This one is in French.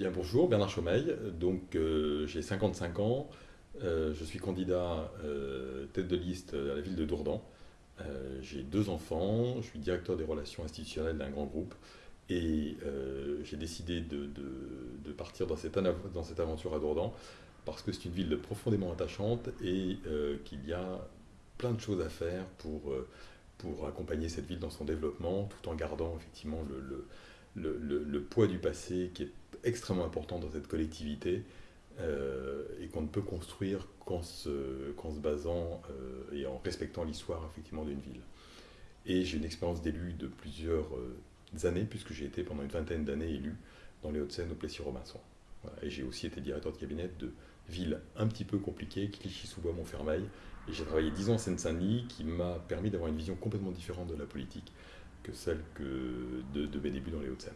Bien bonjour, Bernard Chaumeil, donc euh, j'ai 55 ans, euh, je suis candidat euh, tête de liste à la ville de Dourdan. j'ai deux enfants, je suis directeur des relations institutionnelles d'un grand groupe. Et j'ai décidé de, partir dans cette, aventure à Dourdan parce que c'est une ville profondément attachante et qu'il y a plein de choses à faire pour, pour accompagner cette ville dans son développement tout en gardant effectivement le le, poids du passé qui est extrêmement important dans cette collectivité euh, et qu'on ne peut construire qu'en se, basant euh, et en respectant l'histoire effectivement d'une ville. Et j'ai une expérience d'élu de plusieurs euh, années, puisque j'ai été pendant une vingtaine d'années élu dans les Hauts-de-Seine au Plessis-Robinson. Et j'ai aussi été directeur de cabinet de villes un petit peu compliquées, Clichy-sous-Bois, Montfermeil. Et j'ai travaillé dix ans en Seine-Saint-Denis, qui m'a permis d'avoir une vision complètement différente de la politique que celle que de, de mes débuts dans les Hauts-de-Seine.